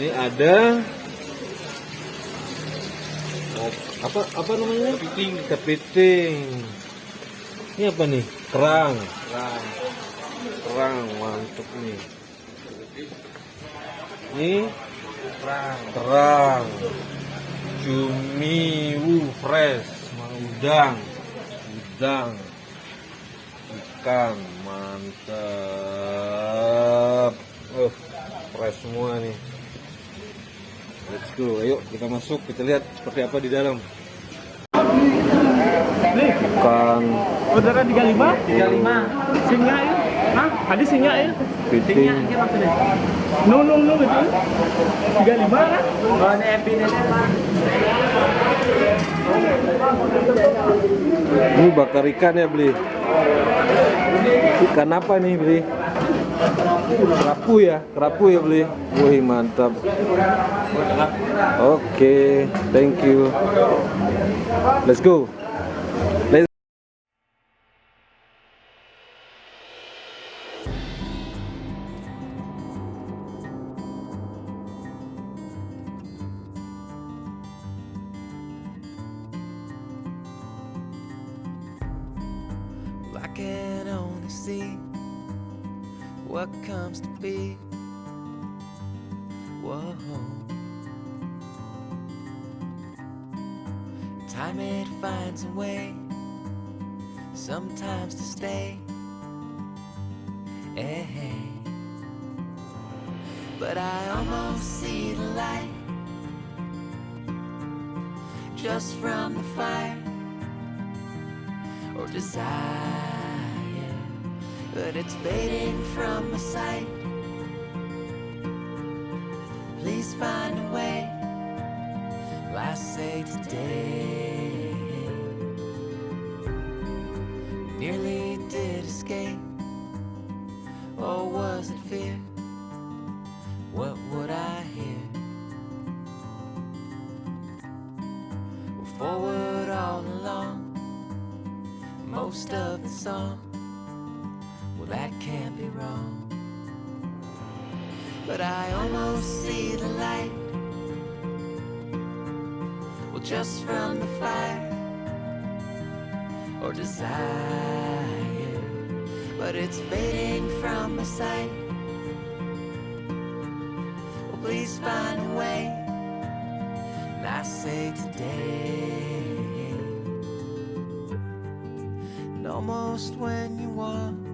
Ini ada apa apa namanya? Kepiting. Kepiting. Ini apa nih? Kerang. Kerang. Kerang mantep nih. Ini kerang. Kerang. Cumi wu fresh, udang. Udang. Ikan mantap. Oh, fresh semua nih. Let's go, ayo kita masuk, kita lihat seperti apa di dalam. Ikan, Saudara 35? 35 Singa ya? Hah? Ada singa ya? kepiting, Ini maksudnya No, no, no gitu. 35 kan? Oh ini epi ini Pak ini bakar ikan ya beli. Ikan apa nih beli? Kerapu ya, kerapu ya beli. Wih mantap. Oke, thank you. Let's go. See what comes to be. Whoa. Time it finds a way, sometimes to stay. Hey. But I almost see the light just from the fire or desire, but it's fading from my sight. Please find a way. Last say today. Nearly did escape, or was it fear? What would I hear? Well, forward all along most of the song. That can't be wrong. But I almost see the light. Well, just from the fire or desire, but it's fading from my sight. Well, please find a way. And I say today. And almost when you want